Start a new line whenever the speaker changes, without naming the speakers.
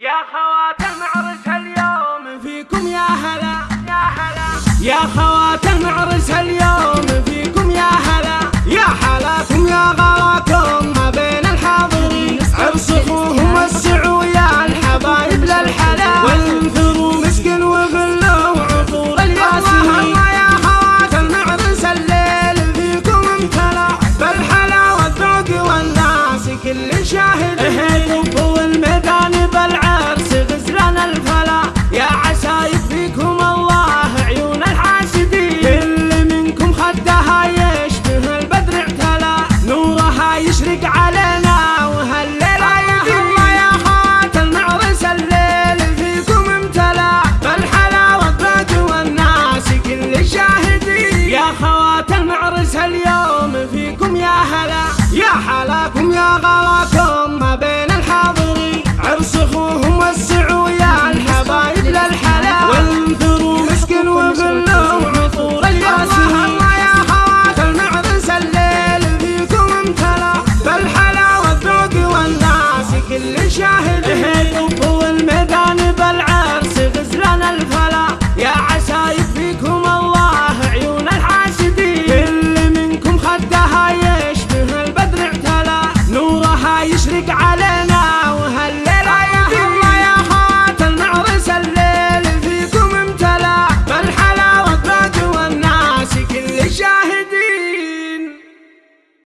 يا خواتم عرس اليوم فيكم يا هلا يا هلا. يا خواتم عرس اليوم فيكم يا هلا. يا حلاكم يا غلاكم ما بين الحاضرين. ارصفوهم وسعوا يا الحبايب للحلا. وانثروا مسكن وغلوا عطور الياسمين. يا خواتم عرس الليل فيكم امتلا. بالحلا والذوق والناس كل شاهد. إيه، غلاكم ما بين الحاضرين عرس أخوهم وسعوا يا الحبايب للحلا. وانثروا مسكن وغلوا عطور الياسين. الله يا خوات المعرس الليل فيكم امتلا. بالحلا والذوق والناس كل شاهد. إيه هيلوا والميدان بالعرس غزلان الفلا. يا عسايب فيكم الله عيون الحاسدين. كل منكم خدها يش Sigga!